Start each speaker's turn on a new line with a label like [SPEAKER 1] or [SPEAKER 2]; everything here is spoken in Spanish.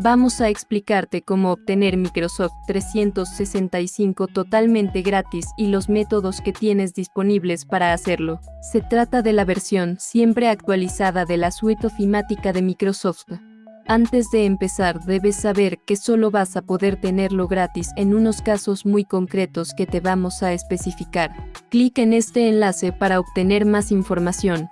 [SPEAKER 1] Vamos a explicarte cómo obtener Microsoft 365 totalmente gratis y los métodos que tienes disponibles para hacerlo. Se trata de la versión siempre actualizada de la suite ofimática de Microsoft. Antes de empezar, debes saber que solo vas a poder tenerlo gratis en unos casos muy concretos que te vamos a especificar. Clic en este enlace para obtener más información.